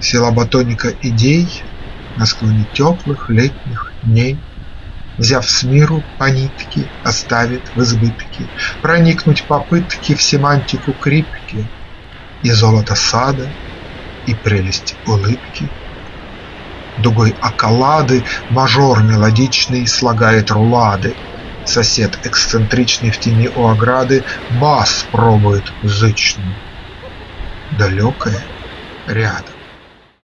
Села батоника идей На склоне теплых летних дней, Взяв с миру по нитке, Оставит в избытке Проникнуть попытки В семантику крипки И золото сада, и прелесть улыбки. Дугой околады Мажор мелодичный Слагает рулады, Сосед эксцентричный В тени у ограды Бас пробует зычный. Далекое рядом.